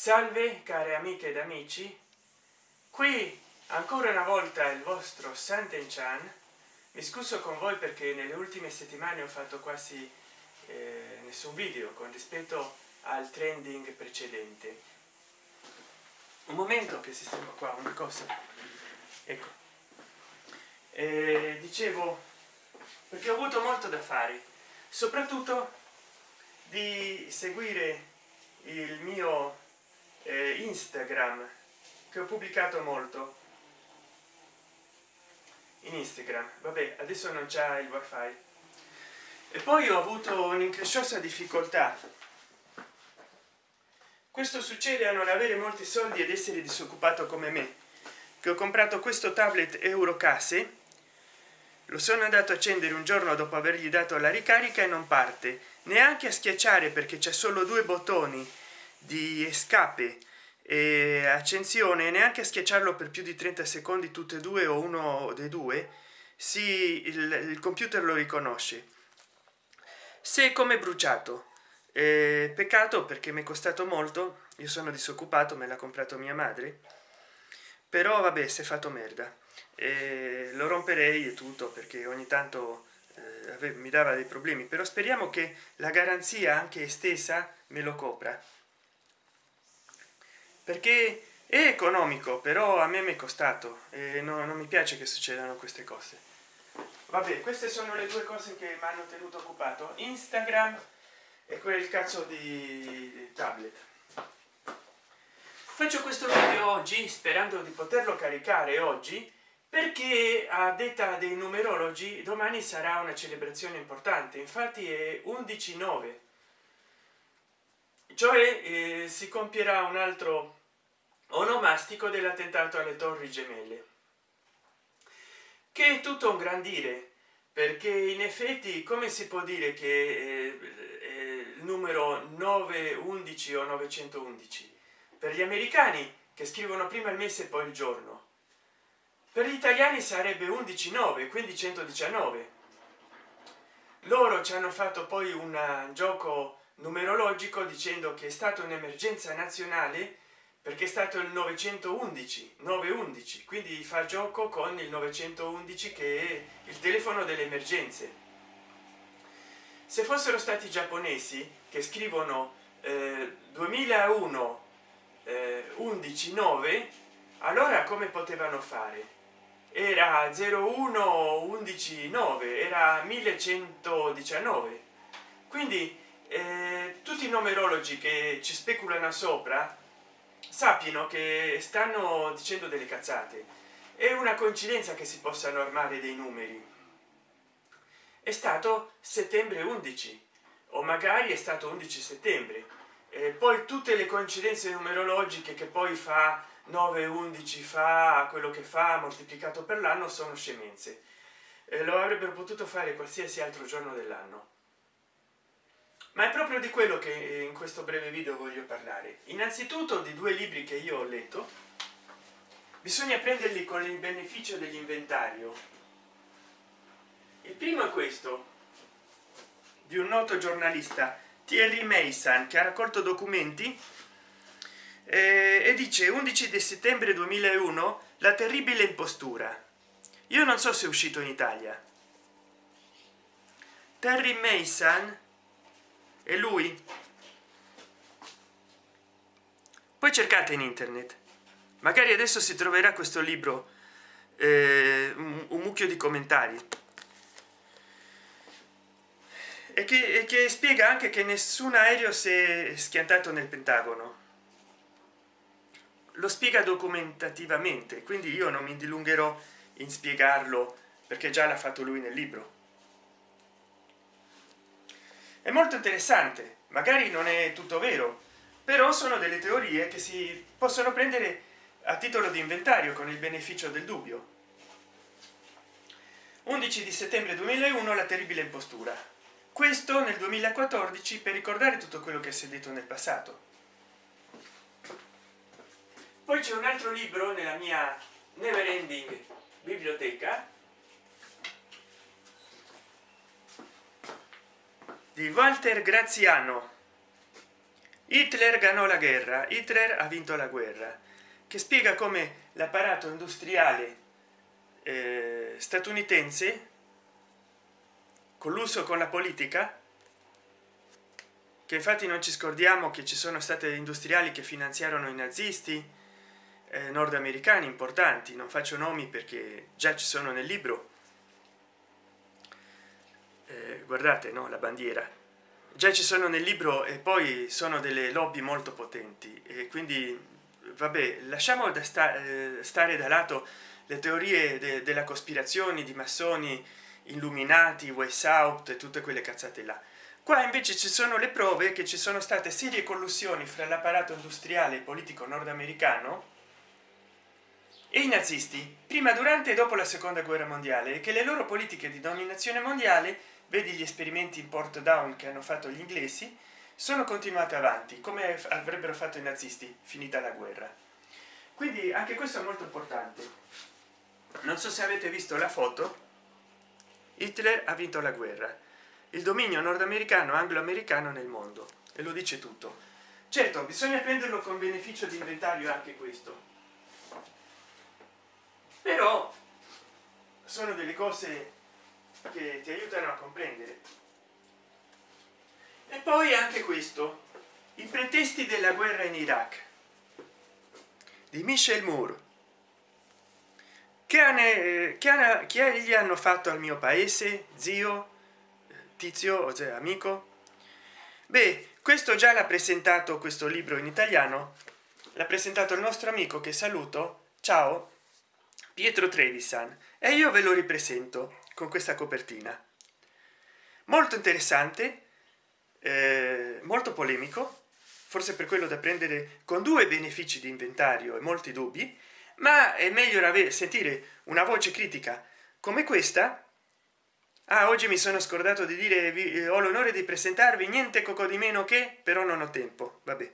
salve care amiche ed amici. Qui ancora una volta il vostro santen chan mi scuso con voi perché nelle ultime settimane ho fatto quasi eh, nessun video con rispetto al trending precedente. Un momento che sistema qua una cosa. Ecco. Eh, dicevo perché ho avuto molto da fare soprattutto di seguire il mio instagram che ho pubblicato molto. In instagram. Vabbè adesso non c'è il wifi. E poi ho avuto un'incresciosa difficoltà. Questo succede a non avere molti soldi ed essere disoccupato come me che ho comprato questo tablet eurocase. Lo sono andato a accendere un giorno dopo avergli dato la ricarica e non parte. Neanche a schiacciare perché c'è solo due bottoni di escape. E accensione neanche schiacciarlo per più di 30 secondi tutte e due o uno dei due si il, il computer lo riconosce. Se come bruciato. Eh, peccato perché mi è costato molto io sono disoccupato me l'ha comprato mia madre. Però vabbè si è fatto merda. Eh, lo romperei e tutto perché ogni tanto eh, mi dava dei problemi però speriamo che la garanzia anche estesa me lo copra perché è economico però a me mi è costato e no, non mi piace che succedano queste cose. Vabbè queste sono le due cose che mi hanno tenuto occupato. Instagram e quel cazzo di tablet. Faccio questo video oggi sperando di poterlo caricare oggi perché a detta dei numerologi domani sarà una celebrazione importante. Infatti è 11 9 cioè eh, si compierà un altro onomastico dell'attentato alle torri gemelle. Che è tutto un gran dire perché in effetti come si può dire che eh, il numero 911 o 911 per gli americani che scrivono prima il mese e poi il giorno. Per gli italiani sarebbe 11 9 quindi 119 loro ci hanno fatto poi un gioco numerologico dicendo che è stata un'emergenza nazionale perché è stato il 911 911 quindi fa gioco con il 911 che è il telefono delle emergenze. Se fossero stati giapponesi che scrivono eh, 2001 eh, 11 9 allora come potevano fare? Era 01 11 9 era 1119 quindi eh, tutti i numerologi che ci speculano sopra sappiano che stanno dicendo delle cazzate. È una coincidenza che si possano armare dei numeri. È stato settembre 11 o magari è stato 11 settembre. E poi tutte le coincidenze numerologiche che poi fa 9 11 fa quello che fa moltiplicato per l'anno sono scemenze. E lo avrebbero potuto fare qualsiasi altro giorno dell'anno ma è proprio di quello che in questo breve video voglio parlare. Innanzitutto di due libri che io ho letto. Bisogna prenderli con il beneficio dell'inventario. Il primo è questo di un noto giornalista Thierry Mason che ha raccolto documenti eh, e dice 11 di settembre 2001 la terribile impostura. Io non so se è uscito in italia. Terry Mason e lui? Poi cercate in internet. Magari adesso si troverà questo libro eh, un, un, mucchio di commentari. E che, e che spiega anche che nessun aereo si è schiantato nel pentagono. Lo spiega documentativamente quindi io non mi dilungherò in spiegarlo perché già l'ha fatto lui nel libro è molto interessante. Magari non è tutto vero però sono delle teorie che si possono prendere a titolo di inventario con il beneficio del dubbio. 11 di settembre 2001 la terribile impostura. Questo nel 2014 per ricordare tutto quello che si è detto nel passato. Poi c'è un altro libro nella mia never ending biblioteca di walter graziano. Hitler ganò la guerra hitler ha vinto la guerra che spiega come l'apparato industriale eh, statunitense colluso con la politica che infatti non ci scordiamo che ci sono state industriali che finanziarono i nazisti eh, nordamericani importanti non faccio nomi perché già ci sono nel libro eh, guardate no la bandiera. Già ci sono nel libro e poi sono delle lobby molto potenti e quindi vabbè lasciamo da sta, eh, stare da lato le teorie de della cospirazione di massoni illuminati way out e tutte quelle cazzate là. Qua invece ci sono le prove che ci sono state serie collusioni fra l'apparato industriale e politico nordamericano e i nazisti prima durante e dopo la seconda guerra mondiale e che le loro politiche di dominazione mondiale vedi gli esperimenti in port down che hanno fatto gli inglesi sono continuate avanti come avrebbero fatto i nazisti finita la guerra. Quindi anche questo è molto importante. Non so se avete visto la foto. Hitler ha vinto la guerra. Il dominio nordamericano anglo-americano nel mondo. E lo dice tutto. Certo bisogna prenderlo con beneficio di inventario anche questo. Però sono delle cose che ti aiutano a comprendere. E poi anche questo i pretesti della guerra in iraq di michel moore. Che, hanno, che, che gli hanno fatto al mio paese zio tizio cioè amico? Beh questo già l'ha presentato questo libro in italiano l'ha presentato il nostro amico che saluto ciao pietro trevisan e io ve lo ripresento con questa copertina. Molto interessante eh, molto polemico forse per quello da prendere con due benefici di inventario e molti dubbi ma è meglio avere sentire una voce critica come questa. Ah, oggi mi sono scordato di dire vi, eh, ho l'onore di presentarvi niente coco di meno che però non ho tempo. Vabbè.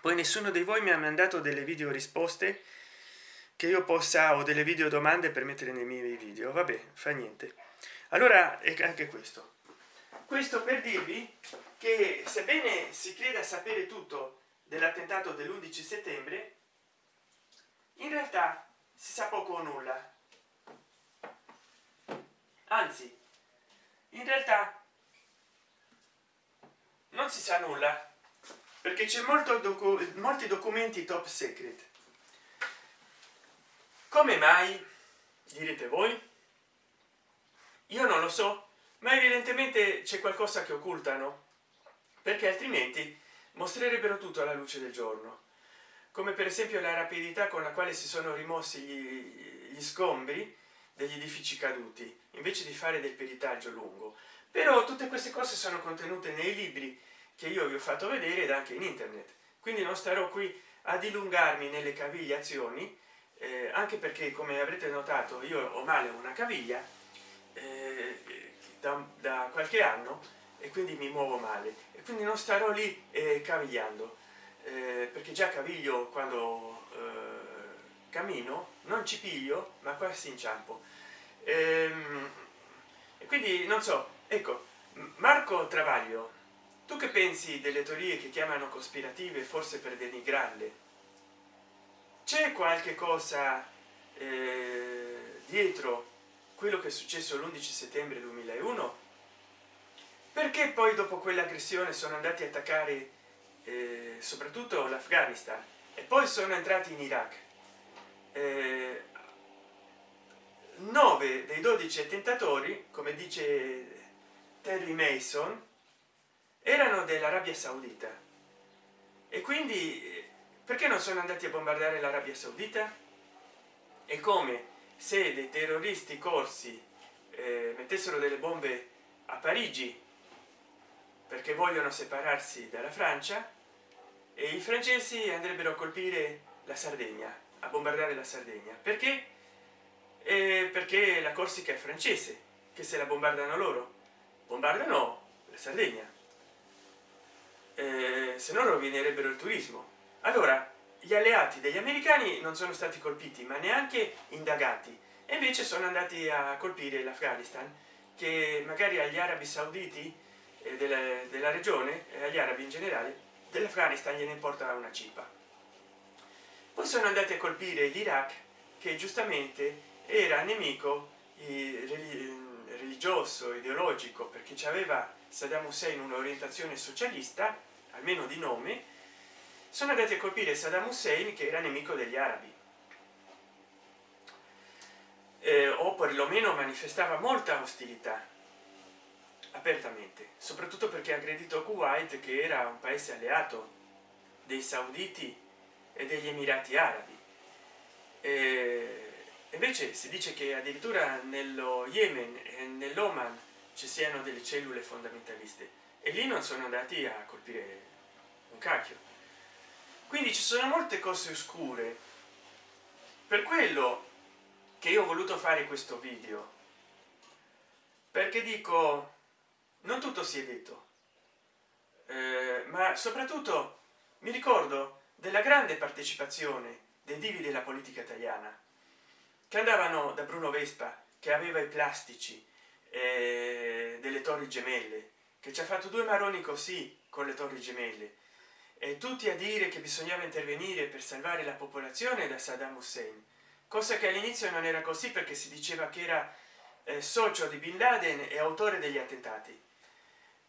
Poi nessuno di voi mi ha mandato delle video risposte che io possa o delle video domande per mettere nei miei video vabbè fa niente. Allora è anche questo. Questo per dirvi che sebbene si creda sapere tutto dell'attentato dell'11 settembre in realtà si sa poco o nulla. Anzi in realtà non si sa nulla perché c'è molto docu molti documenti top secret come mai direte voi? Io non lo so ma evidentemente c'è qualcosa che occultano perché altrimenti mostrerebbero tutto alla luce del giorno. Come per esempio la rapidità con la quale si sono rimossi gli, gli scombri degli edifici caduti invece di fare del peritaggio lungo. Però tutte queste cose sono contenute nei libri che io vi ho fatto vedere ed anche in internet. Quindi non starò qui a dilungarmi nelle cavigliazioni eh, anche perché come avrete notato io ho male una caviglia eh, da, da, qualche anno e quindi mi muovo male. E quindi non starò lì eh, cavigliando eh, perché già caviglio quando eh, cammino non ci piglio ma quasi inciampo. Ehm, e quindi non so ecco marco travaglio tu che pensi delle teorie che chiamano cospirative forse per denigrarle c'è qualche cosa eh, dietro quello che è successo l'11 settembre 2001 perché poi dopo quell'aggressione sono andati a attaccare eh, soprattutto l'afghanistan e poi sono entrati in iraq? Eh, 9 dei 12 attentatori come dice terry mason erano dell'arabia saudita. E quindi perché non sono andati a bombardare l'arabia saudita? È come se dei terroristi corsi eh, mettessero delle bombe a parigi perché vogliono separarsi dalla francia e i francesi andrebbero a colpire la sardegna a bombardare la sardegna. Perché? Eh, perché la corsica è francese che se la bombardano loro bombardano la sardegna. Eh, se no rovinerebbero il turismo allora gli alleati degli americani non sono stati colpiti ma neanche indagati. E invece sono andati a colpire l'afghanistan che magari agli arabi sauditi eh, della, della regione e agli arabi in generale dell'afghanistan gliene importa una cipa poi sono andati a colpire l'iraq che giustamente era nemico religioso ideologico perché aveva saddam hussein un'orientazione socialista almeno di nome sono andati a colpire saddam hussein che era nemico degli arabi. Eh, o perlomeno manifestava molta ostilità apertamente soprattutto perché ha aggredito kuwait che era un paese alleato dei sauditi e degli emirati arabi. E invece si dice che addirittura nello yemen e nell'oman ci siano delle cellule fondamentaliste. E lì non sono andati a colpire un cacchio quindi ci sono molte cose oscure. Per quello che io ho voluto fare questo video perché dico non tutto si è detto eh, ma soprattutto mi ricordo della grande partecipazione dei divi della politica italiana che andavano da bruno vespa che aveva i plastici eh, delle torri gemelle che ci ha fatto due maroni così con le torri gemelle e tutti a dire che bisognava intervenire per salvare la popolazione da saddam hussein. Cosa che all'inizio non era così perché si diceva che era eh, socio di bin laden e autore degli attentati.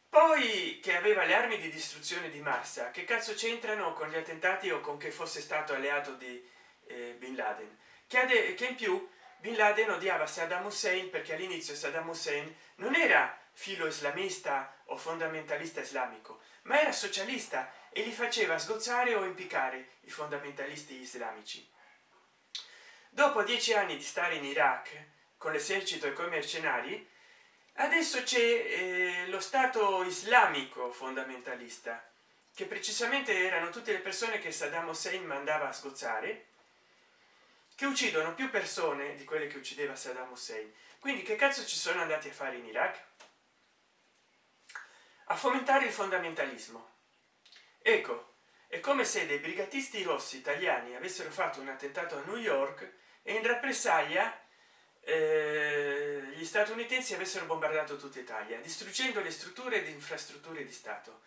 Poi che aveva le armi di distruzione di massa che cazzo c'entrano con gli attentati o con che fosse stato alleato di eh, bin laden? Che, in più bin laden odiava saddam hussein perché all'inizio saddam hussein non era filo islamista o fondamentalista islamico ma era socialista e li faceva sgozzare o impiccare i fondamentalisti islamici. Dopo dieci anni di stare in iraq con l'esercito e con i mercenari adesso c'è eh, lo stato islamico fondamentalista che precisamente erano tutte le persone che saddam hussein mandava a sgozzare che uccidono più persone di quelle che uccideva saddam hussein. Quindi che cazzo ci sono andati a fare in iraq a fomentare il fondamentalismo. Ecco è come se dei brigatisti rossi italiani avessero fatto un attentato a new york e in rappresaglia eh, gli statunitensi avessero bombardato tutta italia distruggendo le strutture di infrastrutture di stato.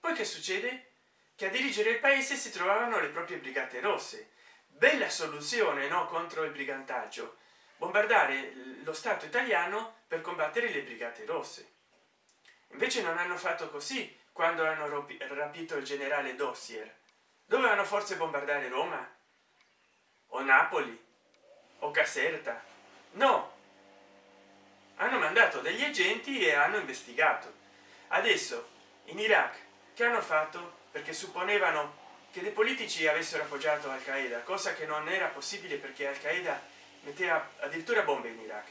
Poi che succede? Che a dirigere il paese si trovavano le proprie brigate rosse. Bella soluzione no contro il brigantaggio. Bombardare lo stato italiano per combattere le brigate rosse invece non hanno fatto così quando hanno rapito il generale dossier. Dovevano forse bombardare roma? O napoli? O caserta? No! Hanno mandato degli agenti e hanno investigato. Adesso in iraq che hanno fatto? Perché supponevano che dei politici avessero appoggiato al qaeda cosa che non era possibile perché al qaeda metteva addirittura bombe in iraq.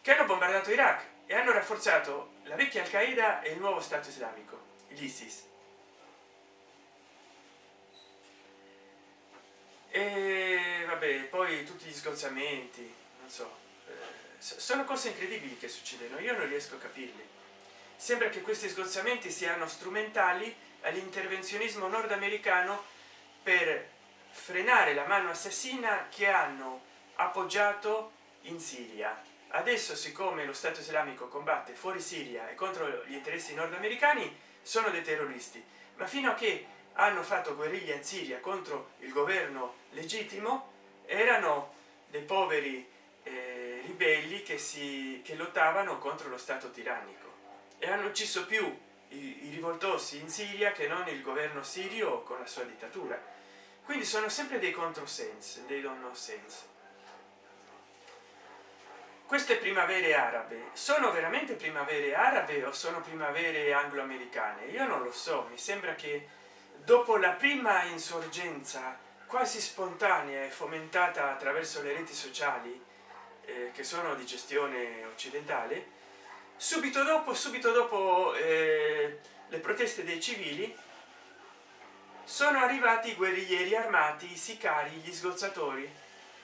Che hanno bombardato iraq e hanno rafforzato la vecchia al qaeda e il nuovo stato islamico l'isis e vabbè poi tutti gli sgozzamenti non so eh, sono cose incredibili che succedono io non riesco a capirli sembra che questi sgozzamenti siano strumentali all'intervenzionismo nordamericano per frenare la mano assassina che hanno appoggiato in siria adesso siccome lo stato islamico combatte fuori siria e contro gli interessi nordamericani sono dei terroristi. Ma fino a che hanno fatto guerriglia in siria contro il governo legittimo erano dei poveri eh, ribelli che si che lottavano contro lo stato tirannico. E hanno ucciso più i, i rivoltosi in siria che non il governo sirio con la sua dittatura. Quindi sono sempre dei controsensi dei non senso queste primavere arabe sono veramente primavere arabe o sono primavere anglo-americane? Io non lo so mi sembra che dopo la prima insorgenza quasi spontanea e fomentata attraverso le reti sociali eh, che sono di gestione occidentale subito dopo subito dopo eh, le proteste dei civili sono arrivati i guerriglieri armati i sicari gli sgozzatori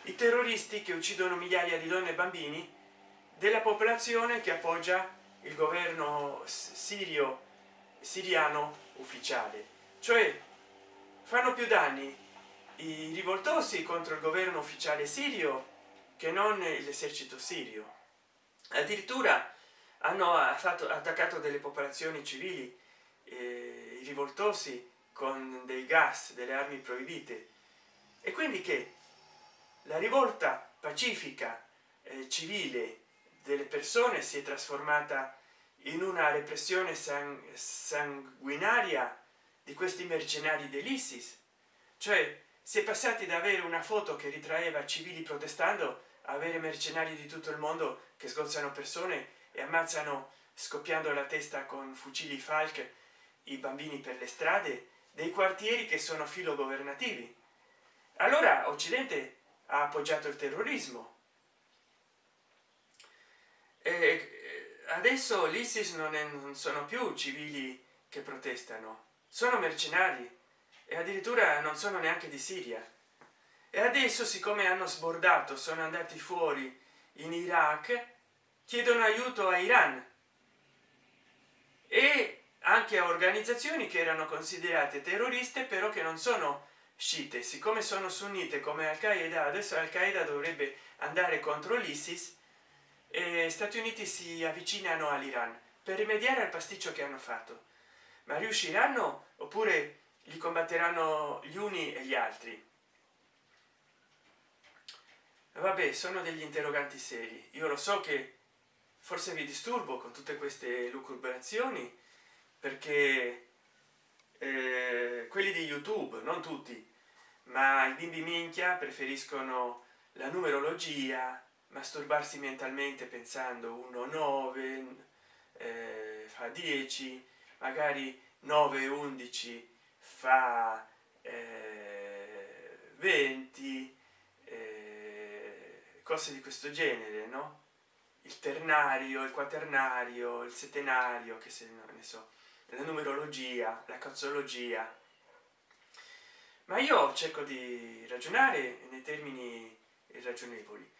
i terroristi che uccidono migliaia di donne e bambini della popolazione che appoggia il governo sirio siriano ufficiale. Cioè fanno più danni i rivoltosi contro il governo ufficiale sirio che non l'esercito sirio. Addirittura hanno fatto attaccato delle popolazioni civili eh, i rivoltosi con dei gas delle armi proibite. E quindi che? La rivolta pacifica eh, civile delle persone si è trasformata in una repressione sang sanguinaria di questi mercenari dell'isis. Cioè si è passati da avere una foto che ritraeva civili protestando a avere mercenari di tutto il mondo che sgozzano persone e ammazzano scoppiando la testa con fucili falk i bambini per le strade dei quartieri che sono filo governativi allora occidente ha appoggiato il terrorismo e adesso l'isis non, non sono più civili che protestano. Sono mercenari e addirittura non sono neanche di siria. E adesso siccome hanno sbordato sono andati fuori in iraq chiedono aiuto a iran e anche a organizzazioni che erano considerate terroriste però che non sono sciite. Siccome sono sunnite come al qaeda adesso al qaeda dovrebbe andare contro l'isis e stati uniti si avvicinano all'iran per rimediare al pasticcio che hanno fatto. Ma riusciranno oppure li combatteranno gli uni e gli altri? Vabbè sono degli interroganti seri. Io lo so che forse vi disturbo con tutte queste lucubrazioni perché eh, quelli di youtube non tutti ma i bimbi minchia preferiscono la numerologia masturbarsi mentalmente pensando 1 9 eh, fa 10 magari 9 11 fa eh, 20 eh, cose di questo genere no? Il ternario il quaternario il settenario che se ne so la numerologia la cazzologia. Ma io cerco di ragionare nei termini ragionevoli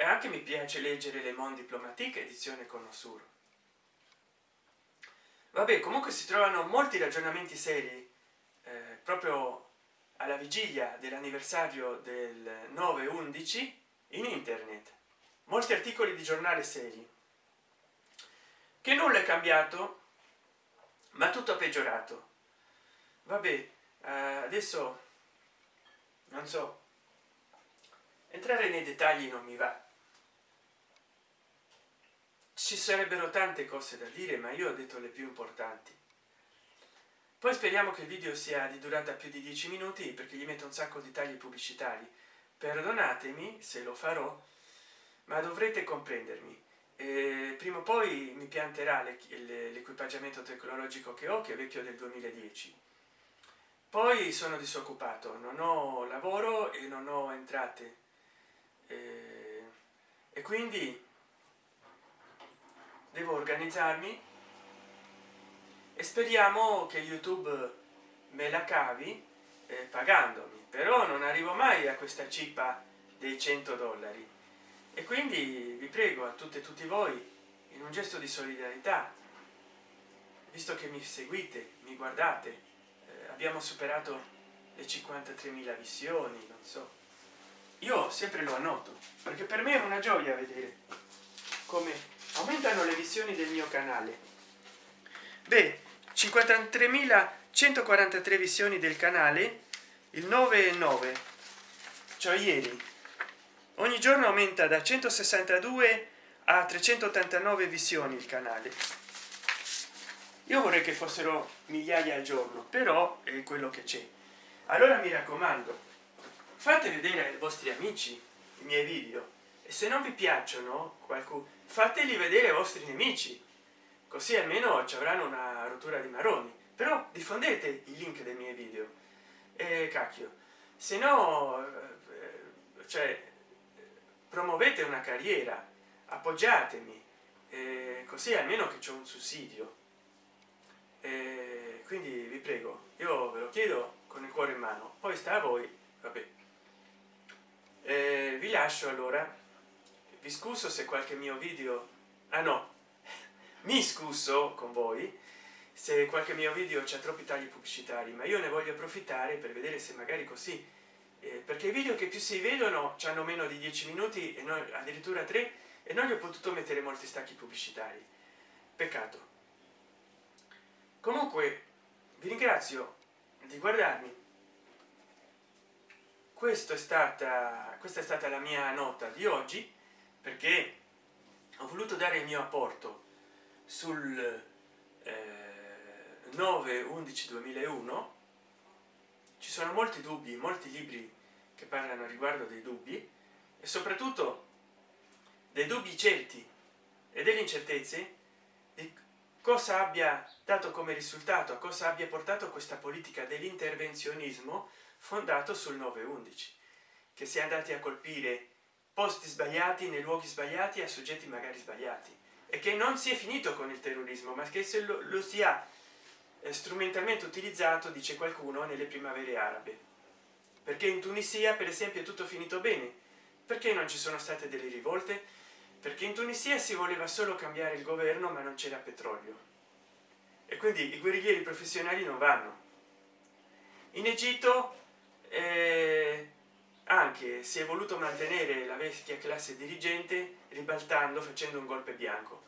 e anche mi piace leggere le mon diplomatique edizione con osur vabbè comunque si trovano molti ragionamenti seri eh, proprio alla vigilia dell'anniversario del 9 11 in internet. Molti articoli di giornale seri. Che nulla è cambiato ma tutto peggiorato. Vabbè eh, adesso non so entrare nei dettagli non mi va ci sarebbero tante cose da dire ma io ho detto le più importanti. Poi speriamo che il video sia di durata più di 10 minuti perché gli metto un sacco di tagli pubblicitari. Perdonatemi se lo farò ma dovrete comprendermi. Eh, prima o poi mi pianterà l'equipaggiamento tecnologico che ho che è vecchio del 2010 poi sono disoccupato non ho lavoro e non ho entrate. Eh, e quindi devo organizzarmi e speriamo che youtube me la cavi eh, pagandomi. Però non arrivo mai a questa cippa dei 100 dollari. E quindi vi prego a tutte e tutti voi in un gesto di solidarietà visto che mi seguite mi guardate eh, abbiamo superato le 53.000 visioni non so. Io sempre lo annoto perché per me è una gioia vedere come aumentano le visioni del mio canale. Beh 53.143 visioni del canale il 9 e 9 cioè ieri. Ogni giorno aumenta da 162 a 389 visioni il canale. Io vorrei che fossero migliaia al giorno però è quello che c'è. Allora mi raccomando fate vedere ai vostri amici i miei video. E se non vi piacciono qualcuno fateli vedere ai vostri nemici così almeno ci avranno una rottura di maroni. Però diffondete i link dei miei video. E cacchio se no eh, cioè promuovete una carriera appoggiatemi eh, così almeno che c'è un sussidio. Eh, quindi vi prego io ve lo chiedo con il cuore in mano poi sta a voi vabbè. Eh, vi lascio allora vi scuso se qualche mio video ah no mi scuso con voi se qualche mio video c'è troppi tagli pubblicitari ma io ne voglio approfittare per vedere se magari così eh, perché i video che più si vedono hanno meno di 10 minuti e noi addirittura 3 e non gli ho potuto mettere molti stacchi pubblicitari. Peccato. Comunque vi ringrazio di guardarmi. Questo è stata questa è stata la mia nota di oggi perché ho voluto dare il mio apporto sul eh, 9 11 2001 ci sono molti dubbi molti libri che parlano riguardo dei dubbi e soprattutto dei dubbi certi e delle incertezze di cosa abbia dato come risultato a cosa abbia portato questa politica dell'intervenzionismo fondato sul 911 che si è andati a colpire posti sbagliati nei luoghi sbagliati a soggetti magari sbagliati. E che non si è finito con il terrorismo ma che se lo, lo sia eh, strumentalmente utilizzato dice qualcuno nelle primavere arabe. Perché in tunisia per esempio è tutto finito bene. Perché non ci sono state delle rivolte? Perché in tunisia si voleva solo cambiare il governo ma non c'era petrolio. E quindi i guerriglieri professionali non vanno. In egitto eh, anche si è voluto mantenere la vecchia classe dirigente ribaltando facendo un golpe bianco.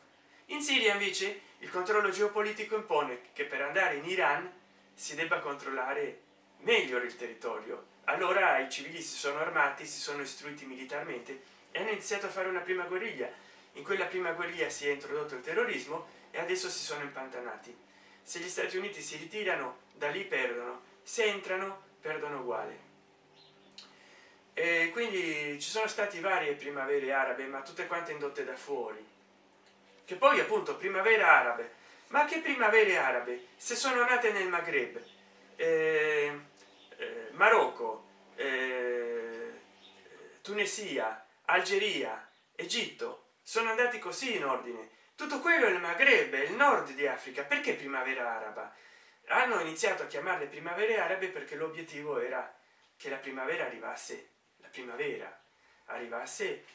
In siria invece il controllo geopolitico impone che per andare in iran si debba controllare meglio il territorio. Allora i civili si sono armati si sono istruiti militarmente e hanno iniziato a fare una prima guerriglia. In quella prima guerriglia si è introdotto il terrorismo e adesso si sono impantanati. Se gli stati uniti si ritirano da lì perdono. Se entrano perdono uguale e quindi ci sono stati varie primavere arabe ma tutte quante indotte da fuori. Che poi appunto primavera arabe. Ma che primavere arabe? Se sono nate nel maghreb eh, eh, marocco eh, tunisia algeria egitto sono andati così in ordine. Tutto quello è il maghreb il nord di africa. Perché primavera araba? Hanno iniziato a chiamarle primavere arabe perché l'obiettivo era che la primavera arrivasse la primavera. Arrivasse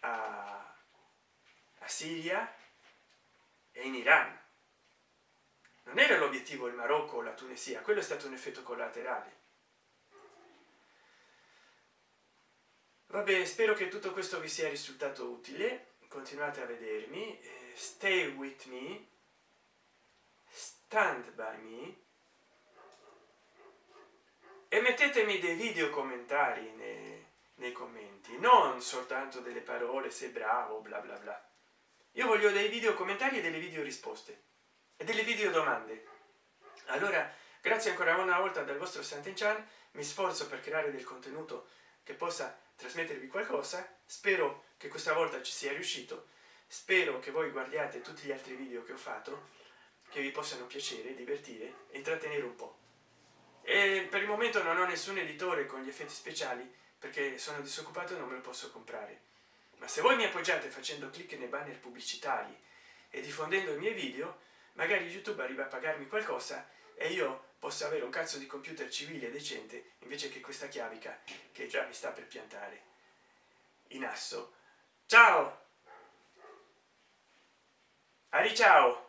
a, a siria e in iran. Non era l'obiettivo il marocco o la tunisia quello è stato un effetto collaterale. Vabbè spero che tutto questo vi sia risultato utile. Continuate a vedermi. Eh, stay with me. Stand by me. E mettetemi dei video commentari nei, nei commenti. Non soltanto delle parole sei bravo bla bla bla. Io voglio dei video commentari e delle video risposte. E delle video domande. Allora grazie ancora una volta dal vostro Sant'Enchan. Mi sforzo per creare del contenuto che possa trasmettervi qualcosa. Spero che questa volta ci sia riuscito. Spero che voi guardiate tutti gli altri video che ho fatto che vi possano piacere divertire intrattenere un po. E per il momento non ho nessun editore con gli effetti speciali perché sono disoccupato e non me lo posso comprare. Ma se voi mi appoggiate facendo clic nei banner pubblicitari e diffondendo i miei video magari youtube arriva a pagarmi qualcosa e io posso avere un cazzo di computer civile decente invece che questa chiavica che già mi sta per piantare. In asso. Ciao! Ari ciao